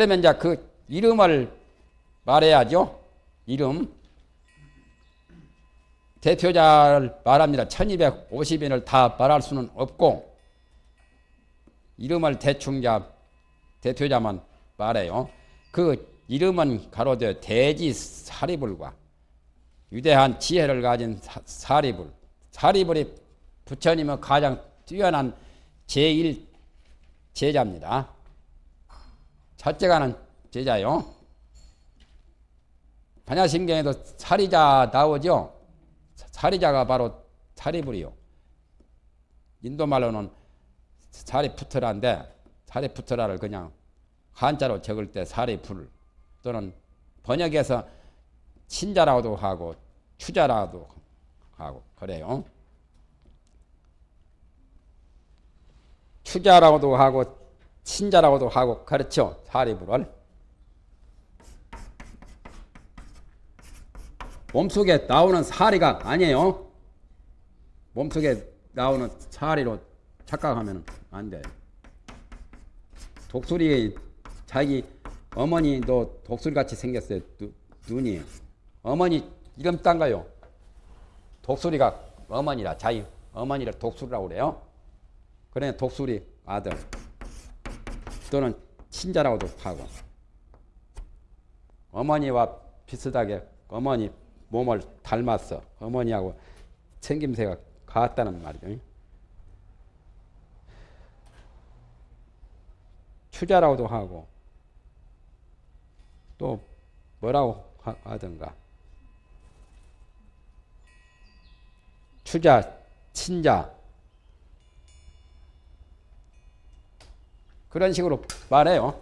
그러면 이제 그 이름을 말해야죠. 이름. 대표자를 말합니다. 1250인을 다 말할 수는 없고 이름을 대충 자 대표자만 말해요. 그 이름은 가로되 대지 사리불과 위대한 지혜를 가진 사, 사리불. 사리불이 부처님은 가장 뛰어난 제1 제자입니다. 첫째 가는 제자요. 반야신경에도 사리자 나오죠. 사리자가 바로 사리불이요. 인도 말로는 사리푸트라인데 사리푸트라를 그냥 한자로 적을 때 사리불 또는 번역해서 친자라고도 하고 추자라고도 하고 그래요. 추자라고도 하고 친자라고도 하고 그렇죠. 사리불을 몸속에 나오는 사리가 아니에요. 몸속에 나오는 사리로 착각하면 안 돼. 독수리 자기 어머니도 독수리같이 생겼어요. 누, 눈이. 어머니 이름 딴가요? 독수리가 어머니라 자기 어머니를 독수리라고 그래요. 그래 독수리 아들 또는 친자라고도 하고 어머니와 비슷하게 어머니 몸을 닮았어. 어머니하고 생김새가 같다는 말이죠. 추자라고도 하고 또 뭐라고 하든가 추자, 친자 그런 식으로 말해요.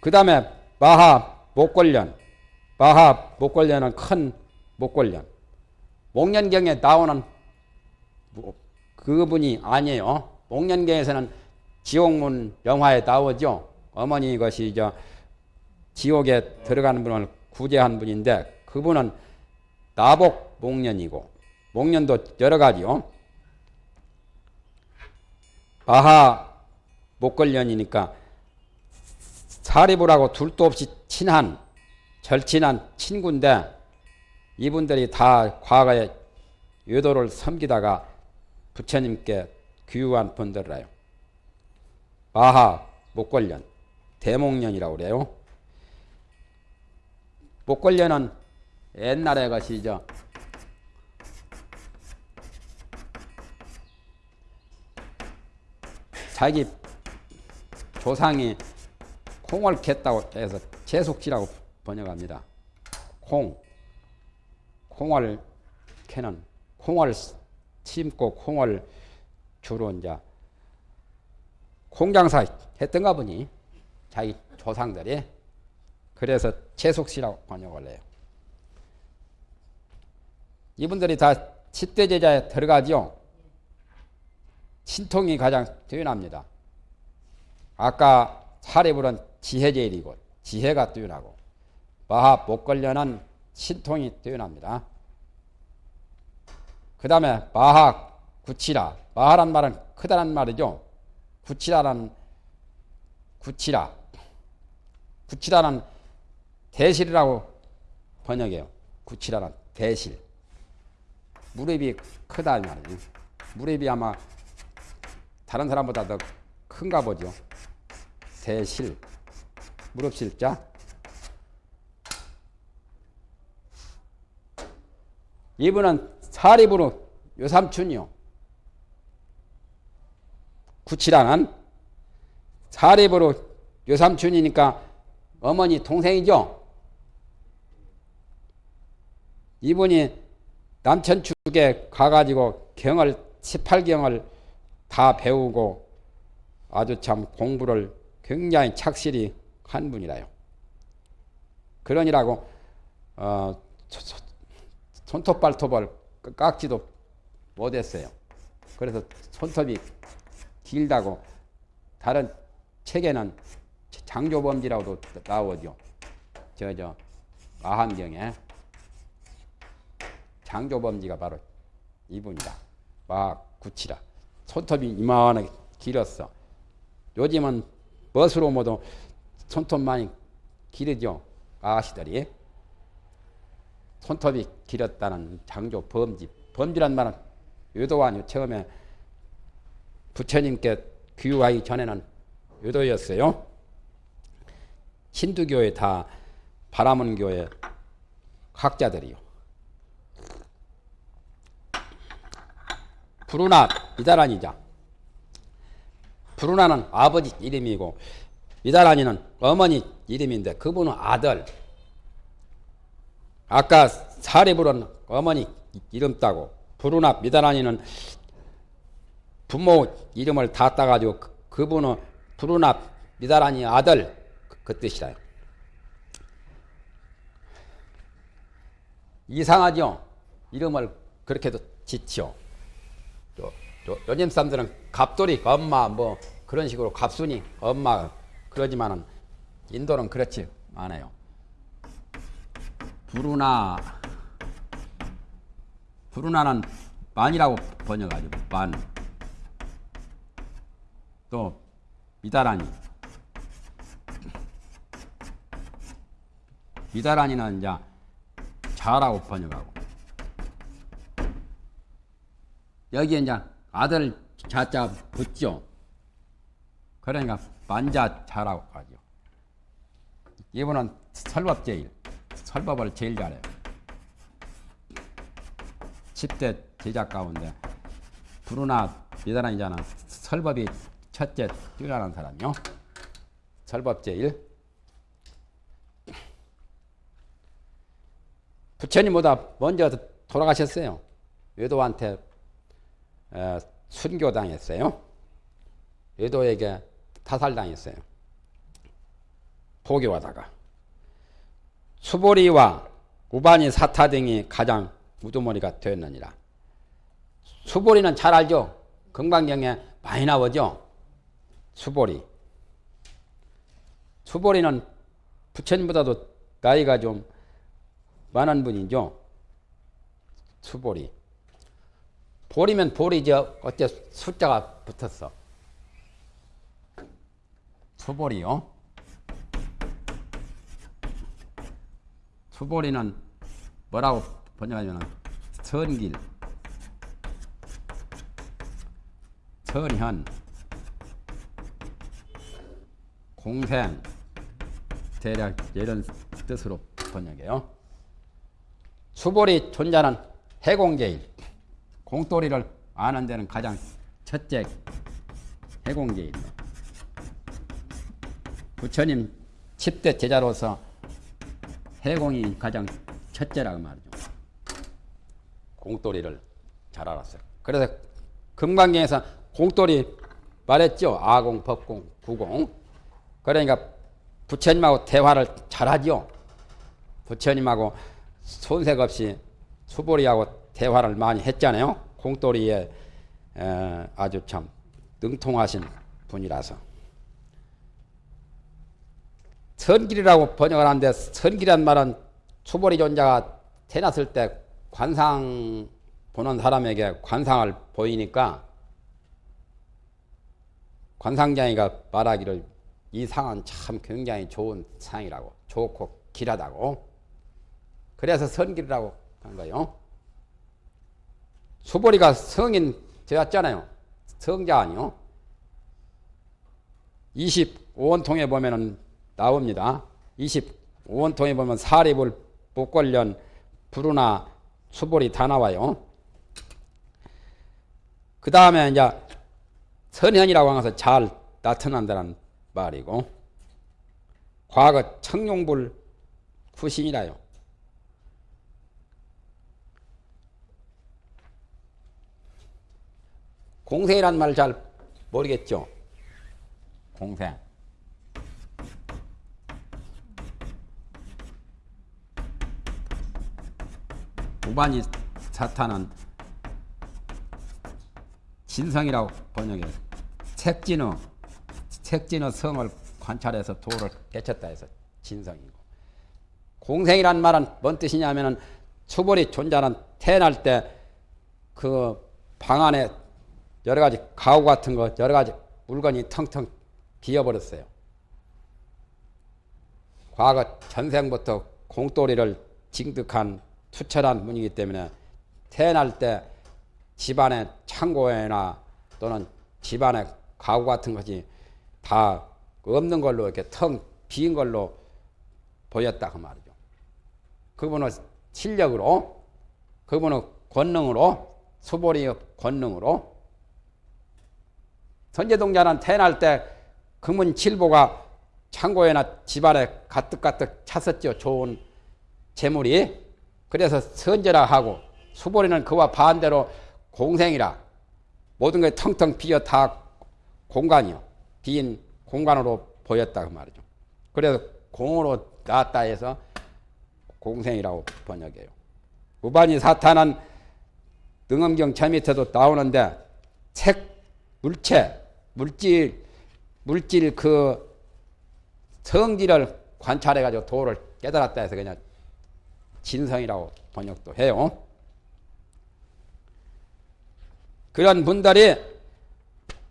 그 다음에 마하 목걸련 마하 목걸련은 큰 목걸련 목련경에 나오는 그분이 아니에요. 목련경에서는 지옥문 영화에 나오죠. 어머니 것이 저 지옥에 들어가는 분을 구제한 분인데 그분은 나복 목련이고 목련도 여러 가지요. 마하 목걸련이니까 사리불하고 둘도 없이 친한 절친한 친구인데 이분들이 다 과거에 유도를 섬기다가 부처님께 귀유한 분들이라요. 마하 목걸련, 대목련이라고 그래요. 목걸련은 옛날에 것이죠. 자기 조상이 콩을 캤다고 해서 제속지라고 번역합니다. 콩, 콩을 캐는 콩을 심고 콩을 주로 이제 콩장사 했던가 보니 자기 조상들이 그래서 채속시라고 번역을 해요. 이분들이 다 10대 제자에 들어가죠. 신통이 가장 뛰어납니다. 아까 사례불은 지혜제일이고 지혜가 뛰어나고 마하 목걸련은 신통이 뛰어납니다. 그 다음에 마하 구치라 마하란 말은 크다란 말이죠. 구치라는 구치라 구치라는 대실이라고 번역해요. 구치라는 대실 무릎이 크다 말이에요. 무릎이 아마 다른 사람보다 더 큰가 보죠. 대실 무릎실자 이분은 사리부로 요삼춘이요. 구치라는 사리부로 요삼춘이니까 어머니 동생이죠. 이분이 남천 축에 가가지고 경을 18경을 다 배우고 아주 참 공부를 굉장히 착실히 한 분이라요. 그러니라고 어, 손톱 발톱을 깎지도 못했어요. 그래서 손톱이 길다고 다른 책에는 장조범지라고도 나오죠. 저 저 마함경에 장조범지가 바로 이분이다. 마구치라. 손톱이 이만하게 길었어. 요즘은 멋으로 모두 손톱 많이 기르죠. 아가씨들이. 손톱이 길었다는 장조 범지. 범지란 말은 유도 아니요. 처음에 부처님께 귀화하기 전에는 유도였어요. 힌두교에 다 바라문교의 학자들이요. 부르나 미다란이자. 부르나는 아버지 이름이고 미다란이는 어머니 이름인데 그분은 아들. 아까 사리불은 어머니 이름 따고 부르나 미다란이는 부모 이름을 다 따가지고 그- 그분은 부르나 미다란이 아들 그, 그 뜻이라요. 이상하죠? 이름을 그렇게도 짓죠. 요즘 사람들은 갑돌이 엄마 뭐 그런 식으로 갑순이 엄마 그러지만은 인도는 그렇지 않아요. 부르나 부르나는 만이라고 번역하죠. 만. 또 미다라니. 미다라니는 이제 자라고 번역하고. 여기에 이제 아들 자자 붙죠. 그러니까 만자 자라고 하죠. 이분은 설법 제일, 설법을 제일 잘해요. 10대 제자 가운데 부르나 미다란이잖아. 설법이 첫째 뛰어나는 사람이요. 설법 제일. 부처님보다 먼저 돌아가셨어요. 외도한테 에, 순교당했어요. 외도에게 타살당했어요. 포교하다가 수보리와 우반이 사타 등이 가장 우두머리가 되었느니라. 수보리는 잘 알죠? 금강경에 많이 나오죠? 수보리. 수보리는 부처님보다도 나이가 좀 많은 분이죠? 수보리. 보리면 보리죠. 어째 숫자가 붙었어. 수보리요. 수보리는 뭐라고 번역하냐면 선길, 선현, 공생, 대략 이런 뜻으로 번역해요. 수보리 존자는 해공제일, 공돌이를 아는 데는 가장 첫째 해공제일. 부처님 10대 제자로서 해공이 가장 첫째라고 말이죠. 공돌이를 잘 알았어요. 그래서 금강경에서 공돌이 말했죠. 아공, 법공, 부공. 그러니까 부처님하고 대화를 잘하죠. 부처님하고 손색 없이 수보리하고 대화를 많이 했잖아요. 공돌이에 아주 참 능통하신 분이라서. 선길이라고 번역을 하는데 선길이란 말은 수보리 존자가 태어났을 때 관상 보는 사람에게 관상을 보이니까 관상장이가 말하기를 이 상은 참 굉장히 좋은 상이라고 좋고 길하다고 그래서 선길이라고 한 거예요. 수보리가 성인 되었잖아요. 성자 아니요. 25원통에 보면은 나옵니다. 25원통에 보면 사립을 목걸련 부르나 수볼이 다 나와요. 그 다음에 이제 선현이라고 하면서 잘 나타난다는 말이고 과거 청룡불 후신이라요. 공생이란 말 잘 모르겠죠? 공생. 우반이 사탄은 진성이라고 번역해요. 색진의 색진의 성을 관찰해서 도를 깨쳤다 해서 진성이고 공생이란 말은 뭔 뜻이냐면은 수벌이 존재하는 태어날 때 그 방 안에 여러 가지 가구 같은 거 여러 가지 물건이 텅텅 비어버렸어요. 과거 전생부터 공돌이를 징득한 투철한 분이기 때문에 태어날 때 집안의 창고에나 또는 집안의 가구 같은 것이 다 없는 걸로 이렇게 텅빈 걸로 보였다 그 말이죠. 그분은 실력으로 그분은 권능으로 수보리의 권능으로 선제동자는 태어날 때 금은 칠보가 창고에나 집안에 가득가득 찼었죠. 좋은 재물이. 그래서 선제라 하고 수보리는 그와 반대로 공생이라 모든 게 텅텅 비어 다 공간이요. 빈 공간으로 보였다 그 말이죠. 그래서 공으로 나왔다 해서 공생이라고 번역해요. 우반이 사탄은 능엄경 제 밑에도 나오는데 책, 물체, 물질, 물질 그 성질을 관찰해 가지고 도를 깨달았다 해서 그냥 진성이라고 번역도 해요. 그런 분들이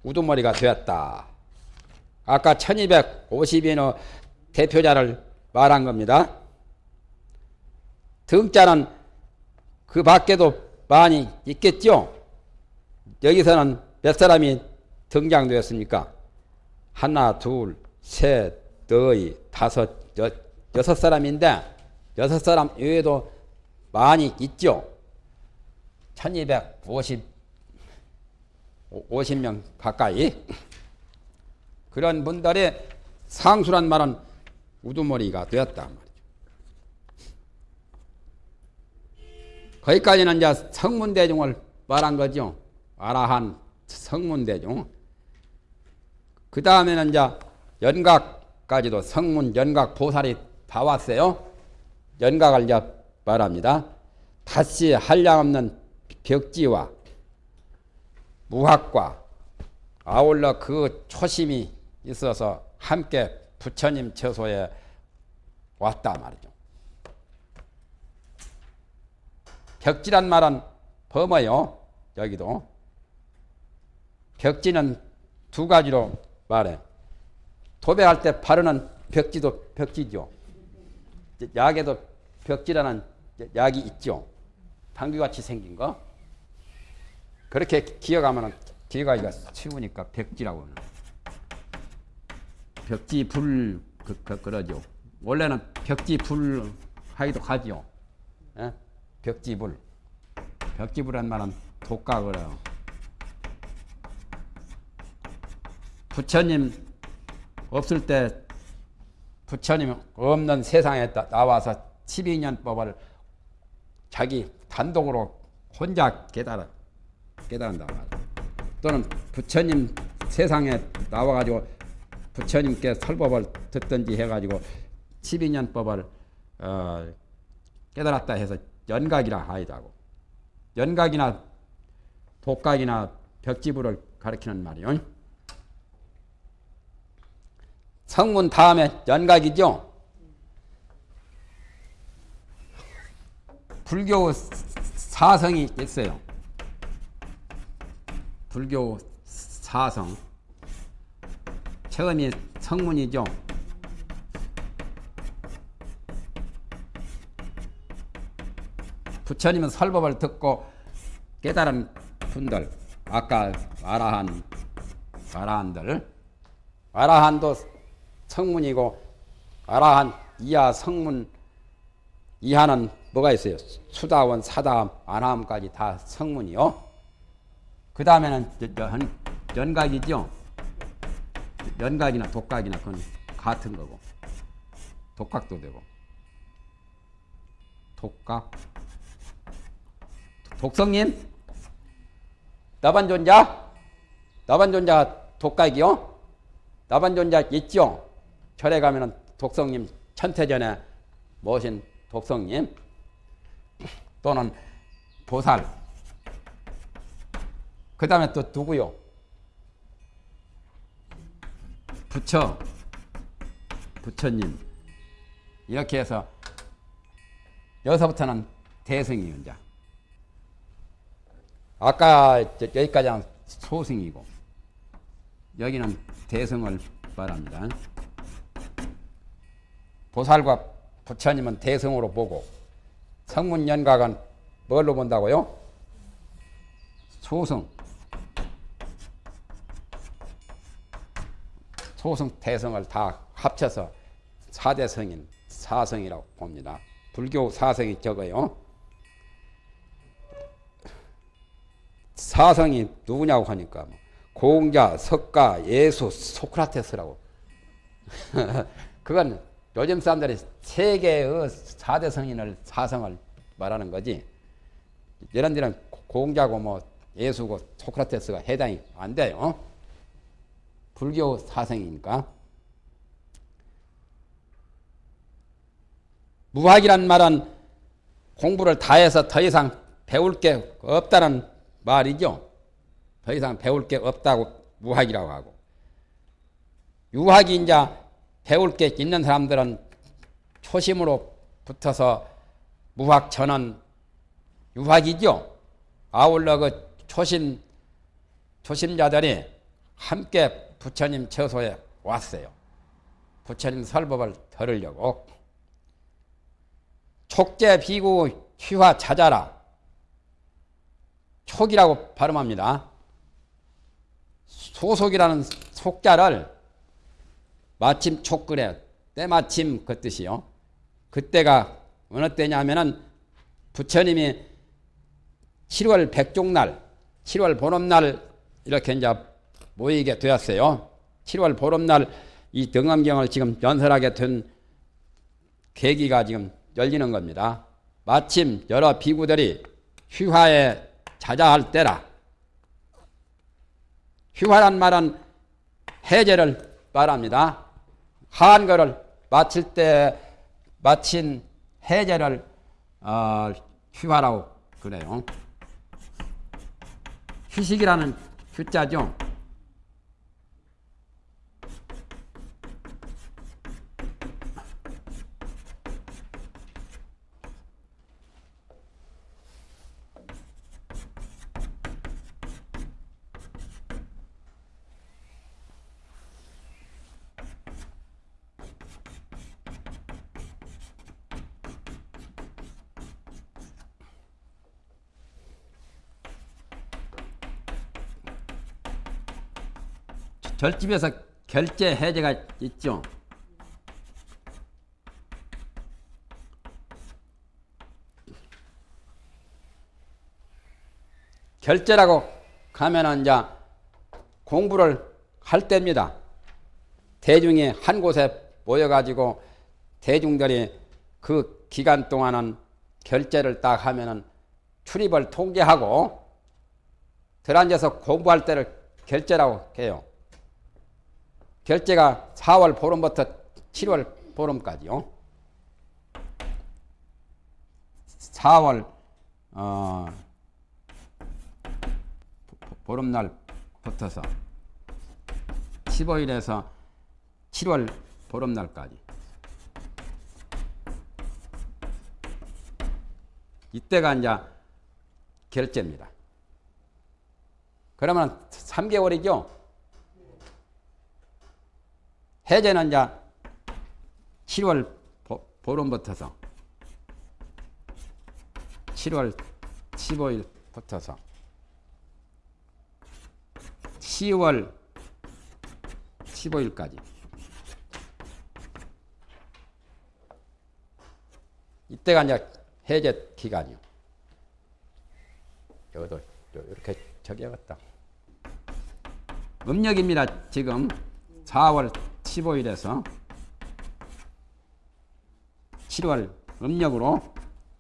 우두머리가 되었다. 아까 1250인의 대표자를 말한 겁니다. 등자는 그 밖에도 많이 있겠죠? 여기서는 몇 사람이 등장되었습니까? 하나, 둘, 셋, 넷, 다섯, 여, 여섯 사람인데 여섯 사람 외에도 많이 있죠? 1250 50명 가까이 그런 분들의 상수란 말은 우두머리가 되었다 말이죠. 거기까지는 이제 성문대중을 말한 거죠. 아라한 성문대중. 그 다음에는 이제 연각까지도 성문, 연각, 보살이 다 왔어요. 연각을 이제 말합니다. 다시 한량없는 벽지와 무학과 아울러 그 초심이 있어서 함께 부처님 처소에 왔다 말이죠. 벽지란 말은 범어요. 여기도. 벽지는 두 가지로 말해. 도배할 때 바르는 벽지도 벽지죠. 약에도 벽지라는 약이 있죠. 당귀같이 생긴 거. 그렇게 기어가면 기어가기가 쉬우니까 벽지라고 하는. 벽지 불 그, 그, 그러죠. 원래는 벽지 불 하기도 하지요. 예? 벽지 불. 벽지불한 말은 독각을 부처님 없을 때 부처님 없는 세상에 나와서 12년 법을 자기 단독으로 혼자 깨달아 깨달은다 또는 부처님 세상에 나와가지고 부처님께 설법을 듣든지 해가지고 12년 법을 어, 깨달았다 해서 연각이라 하이다고 연각이나 독각이나 벽지부를 가리키는 말이요. 성문 다음에 연각이죠. 불교 사성이 있어요. 불교 사성. 처음이 성문이죠. 부처님은 설법을 듣고 깨달은 분들, 아까 아라한, 아라한들, 아라한도 성문이고, 아라한 이하 성문 이하는 뭐가 있어요? 수다원, 사다함, 아나함까지 다 성문이요. 그 다음에는 연, 연각이죠. 연각이나 독각이나 그건 같은 거고. 독각도 되고. 독각. 독성님? 나반존자? 나반존자 독각이요? 나반존자 있죠? 절에 가면은 독성님 천태전에 모신 독성님 또는 보살 그 다음에 또 누구요? 부처 부처님 이렇게 해서 여기서부터는 대승이요 이제 아까 여기까지는 소승이고 여기는 대승을 말합니다. 보살과 부처님은 대성으로 보고 성문연각은 뭘로 본다고요? 소승. 소승, 대성을 다 합쳐서 사대성인 사성이라고 봅니다. 불교 사성이 적어요. 사성이 누구냐고 하니까 뭐 공자, 석가, 예수, 소크라테스라고. 그건 요즘 사람들이 세계의 사대 성인을 사성을 말하는 거지. 이런 데는 공자고 뭐 예수고 소크라테스가 해당이 안 돼요. 불교 사성이니까. 무학이란 말은 공부를 다 해서 더 이상 배울 게 없다는 말이죠. 더 이상 배울 게 없다고 무학이라고 하고. 유학이 이제 배울 게 있는 사람들은 초심으로 붙어서 무학 전은 유학이죠. 아울러 그 초심, 초심자들이 함께 부처님 처소에 왔어요. 부처님 설법을 들으려고. 촉제 비구 휘화 찾아라. 촉이라고 발음합니다. 소속이라는 속자를 마침 촉그래 때마침 그 뜻이요. 그때가 어느 때냐면은 부처님이 7월 백종날, 7월 보름날 이렇게 이제 모이게 되었어요. 7월 보름날 이 등엄경을 지금 연설하게 된 계기가 지금 열리는 겁니다. 마침 여러 비구들이 휘화에 자자할 때라. 휘화란 말은 해제를 말합니다. 한거를 마칠 때 마친 해제를 어, 휘화라고 그래요. 휴식이라는 휴자죠. 절집에서 결제 해제가 있죠. 결제라고 가면은 이제 공부를 할 때입니다. 대중이 한 곳에 모여가지고 대중들이 그 기간 동안은 결제를 딱 하면은 출입을 통제하고 들어앉아서 공부할 때를 결제라고 해요. 결제가 4월 보름부터 7월 보름까지요. 4월 어, 보름날 붙어서 15일에서 7월 보름날까지 이때가 이제 결제입니다. 그러면 3개월이죠. 해제는 이제 7월 보름부터서 7월 15일부터서 10월 15일까지 이때가 이제 해제 기간이요. 여기도 이렇게 적여봤다. 음력입니다. 지금 4월 15일에서 7월 음력으로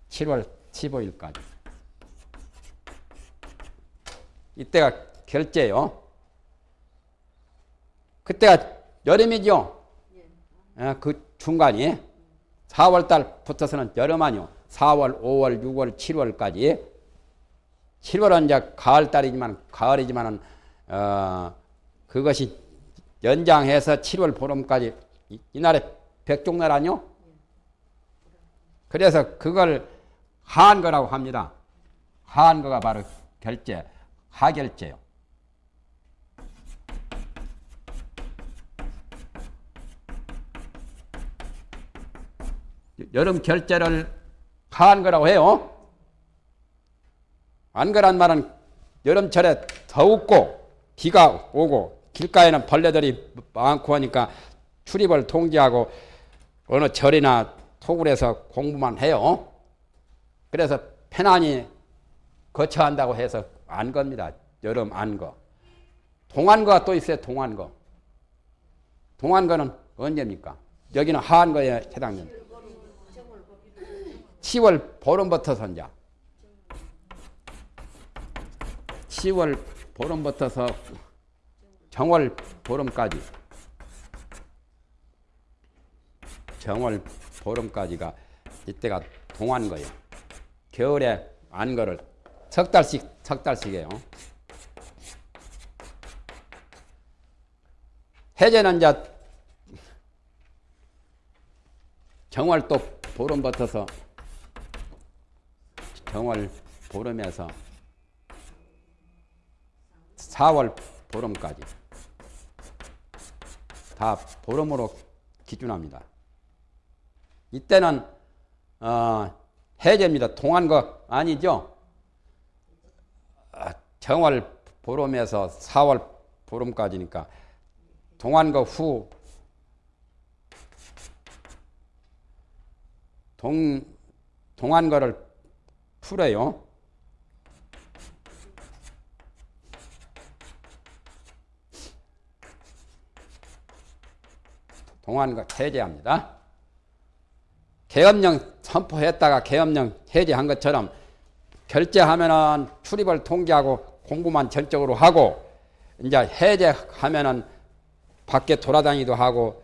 7월 15일까지 이때가 결제요. 그때가 여름이죠. 예, 그 중간이 4월달 붙어서는 여름 아니요. 4월, 5월, 6월, 7월까지 7월은 이제 가을 달이지만 가을이지만은 어, 그것이 연장해서 7월 보름까지 이, 이날에 백종날 아니요? 그래서 그걸 한거라고 합니다. 한거가 바로 결제, 하결제요. 여름 결제를 한 거라고 해요. 안 거란 말은 여름철에 더웠고 비가 오고 길가에는 벌레들이 많고 하니까 출입을 통제하고 어느 절이나 토굴에서 공부만 해요. 그래서 편안히 거처한다고 해서 안 겁니다. 여름 안 거. 동안거가 또 있어요. 동안거. 동안거는 언제입니까? 여기는 하한거에 해당됩니다. 10월 보름부터 선자. 10월 보름부터서 정월 보름까지. 정월 보름까지가 이때가 동안 거예요. 겨울에 안거를 석 달씩 석 달씩이에요. 해제는 이제 정월 또 보름 붙어서 정월 보름에서 4월 보름까지 다 보름으로 기준합니다. 이때는 어, 해제입니다. 동안 거 아니죠? 아, 정월 보름에서 4월 보름까지니까 동안거 후 동, 동안거를 풀어요. 동안거 해제합니다. 계엄령 선포했다가 계엄령 해제한 것처럼 결제하면은 출입을 통제하고 공부만 전적으로 하고 이제 해제하면은 밖에 돌아다니도 하고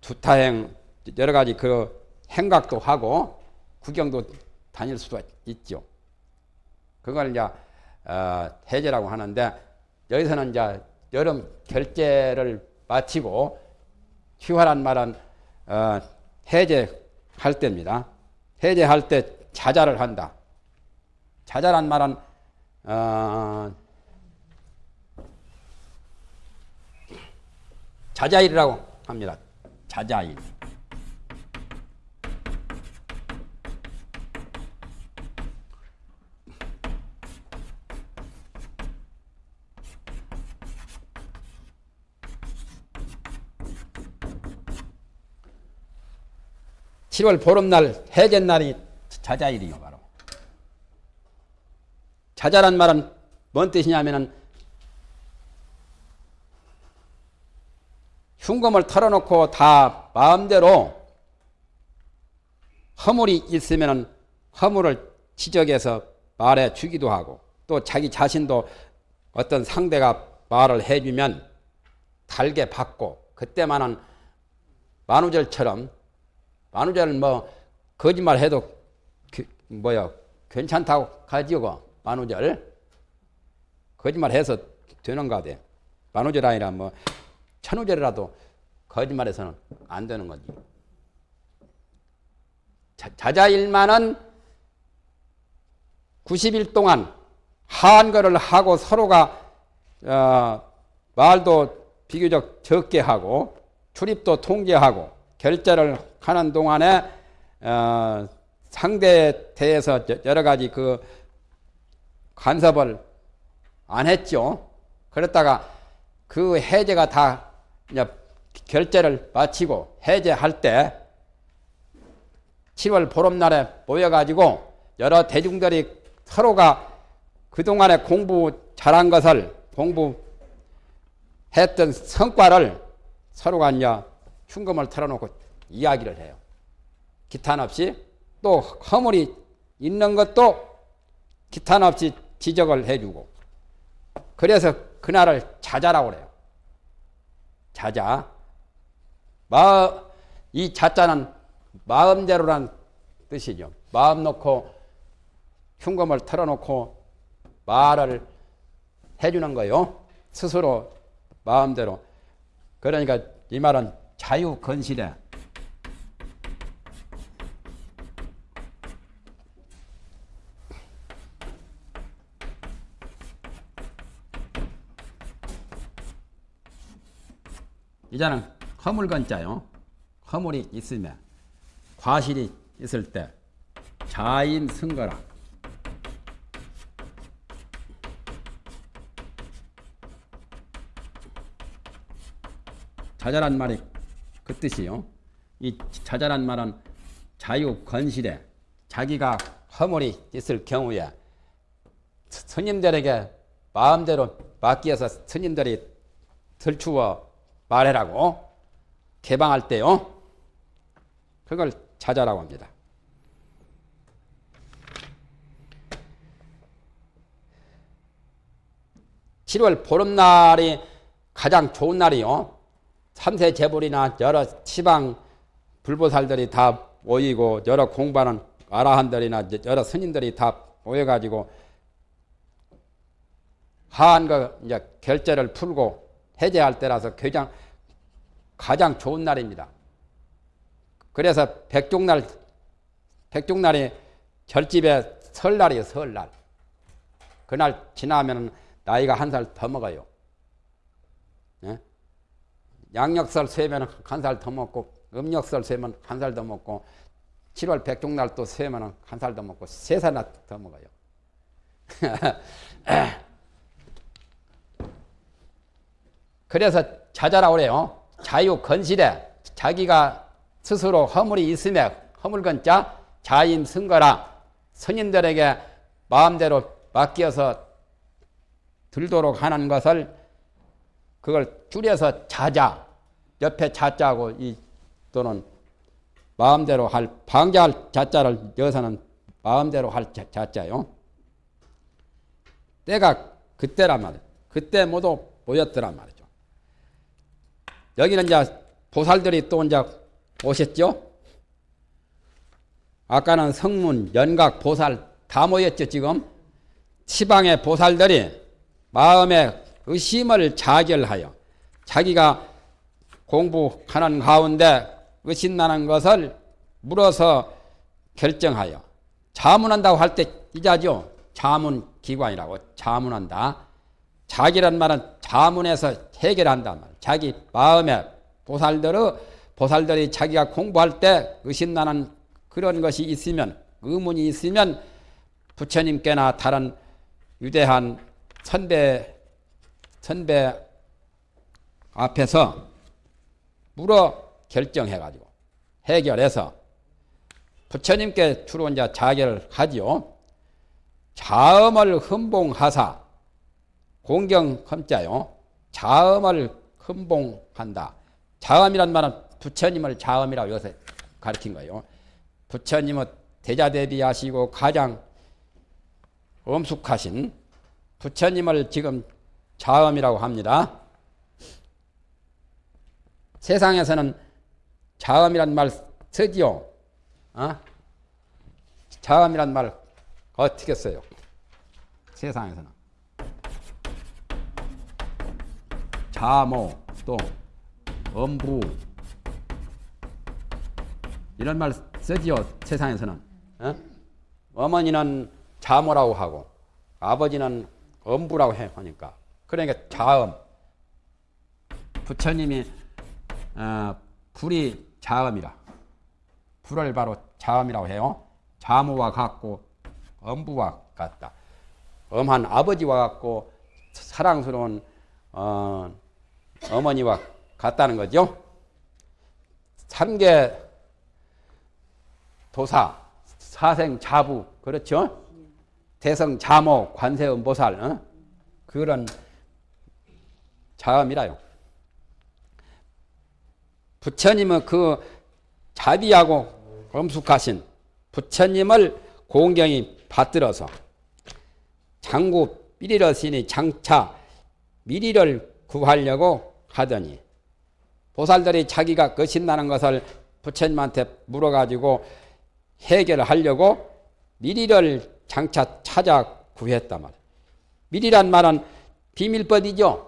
두타행 여러 가지 그 행각도 하고 구경도 다닐 수도 있죠. 그걸 이제 어, 해제라고 하는데 여기서는 이제 여름 결제를 마치고 휴화란 말은 어, 해제할 때입니다. 해제할 때 자자를 한다. 자자란 말은 어, 자자일이라고 합니다. 자자일. 7월 보름날 해제날이 자자일이요 바로. 자자란 말은 뭔 뜻이냐면은 흉금을 털어놓고 다 마음대로 허물이 있으면 허물을 지적해서 말해 주기도 하고 또 자기 자신도 어떤 상대가 말을 해주면 달게 받고 그때만은 만우절처럼 만우절은 뭐 거짓말 해도 그, 뭐야 괜찮다고 가지고 만우절 거짓말 해서 되는가 돼 만우절 아니라 뭐 천우절이라도 거짓말해서는 안 되는 거지. 자, 자일만은 90일 동안 한거를 하고 서로가 어, 말도 비교적 적게 하고 출입도 통제하고 결제를 하는 동안에 어, 상대에 대해서 여러 가지 그 간섭을 안 했죠. 그랬다가 그 해제가 다 결제를 마치고 해제할 때 7월 보름날에 모여가지고 여러 대중들이 서로가 그동안에 공부 잘한 것을 공부했던 성과를 서로가 이제 흉금을 털어놓고 이야기를 해요. 기탄 없이 또 허물이 있는 것도 기탄 없이 지적을 해주고 그래서 그날을 자자라고 그래요. 자자. 마, 이 자자는 마음대로란 뜻이죠. 마음 놓고 흉검을 털어놓고 말을 해주는 거요. 스스로 마음대로. 그러니까 이 말은 자유 건실에 이자는 허물건자요. 허물이 있으면 과실이 있을 때 자인 승거라. 자잘한 말이 그 뜻이요. 이 자잘한 말은 자유 건실에 자기가 허물이 있을 경우에 스님들에게 마음대로 맡기어서 스님들이 들추어 말해라고 개방할 때요. 그걸 자자라고 합니다. (7월) 보름날이 가장 좋은 날이요. 삼세 재불이나 여러 시방 불보살들이 다 모이고 여러 공부하는 아라한들이나 여러 스님들이 다 모여가지고 하한 거 이제 결제를 풀고 해제할 때라서 가장 가장 좋은 날입니다. 그래서 백종날 백종날이 절집에 설날이에요. 설날. 그날 지나면 나이가 한 살 더 먹어요. 예? 양력설 세면 한 살 더 먹고 음력설 세면 한 살 더 먹고 7월 백종날 또 세면 한 살 더 먹고 세 살이나 더 먹어요. 그래서 자자라 그래요. 자유 건실에 자기가 스스로 허물이 있으며 허물건 자 자임 승거라 스님들에게 마음대로 맡겨서 들도록 하는 것을 그걸 줄여서 자자 옆에 자자고 이 또는 마음대로 할 방자할 자자를 여서는 마음대로 할 자, 자자요. 때가 그때란 말이에요. 그때 모두 모였더란 말이죠. 여기는 이제 보살들이 또 이제 오셨죠? 아까는 성문, 연각, 보살 다 모였죠, 지금? 시방의 보살들이 마음의 의심을 자결하여 자기가 공부하는 가운데 의심나는 것을 물어서 결정하여 자문한다고 할 때 이자죠. 자문 기관이라고 자문한다. 자기란 말은 자문해서 해결한다 말. 자기 마음에 보살들의 보살들이 자기가 공부할 때 의심나는 그런 것이 있으면 의문이 있으면 부처님께나 다른 위대한 선배 선배 앞에서 물어 결정해가지고 해결해서 부처님께 주로 이제 자결을 하지요. 자음을 흠봉하사 공경 흠자요. 자음을 흠봉한다. 자음이란 말은 부처님을 자음이라고 여기서 가르친 거예요. 부처님은 대자대비하시고 가장 엄숙하신 부처님을 지금 자음이라고 합니다. 세상에서는 자음이란 말 쓰지요. 어? 자음이란 말 어떻게 써요? 세상에서는. 자모 또 엄부 이런 말 쓰지요. 세상에서는. 어? 어머니는 자모라고 하고 아버지는 엄부라고 해 하니까 그러니까 자음 부처님이 어, 불이 자음이라 불을 바로 자음이라고 해요. 자모와 같고 엄부와 같다. 엄한 아버지와 같고 사랑스러운 어, 어머니와 같다는 거죠. 삼계 도사, 사생 자부 그렇죠. 대성 자모 관세음 보살 어? 그런 자음이라요. 부처님은 그 자비하고 엄숙하신 부처님을 공경이 받들어서 장구 삐리러시니 장차 미리를 구하려고 하더니 보살들이 자기가 거신나는 것을 부처님한테 물어가지고 해결을 하려고 미리를 장차 찾아 구했단 말이에요. 미리란 말은 비밀법이죠.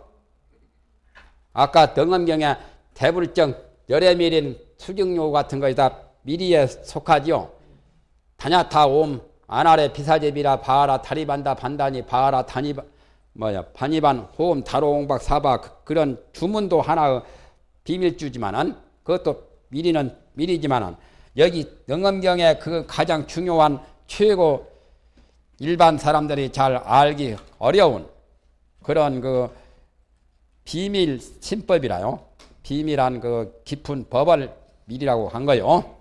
아까 등엄경에 대불정, 열애미린, 수경요 같은 것이 다 미리에 속하지요. 다냐타 옴, 아나레 비사제비라 바하라 다리반다 반다니 바하라 다니 뭐야 반이반 호음 다로옹박 사바 그, 그런 주문도 하나의 비밀주지만은 그것도 미리는 미리지만은 여기 영엄경에 그 가장 중요한 최고 일반 사람들이 잘 알기 어려운 그런 그 비밀 신법이라요. 비밀한 그 깊은 법을 미리라고 한 거요.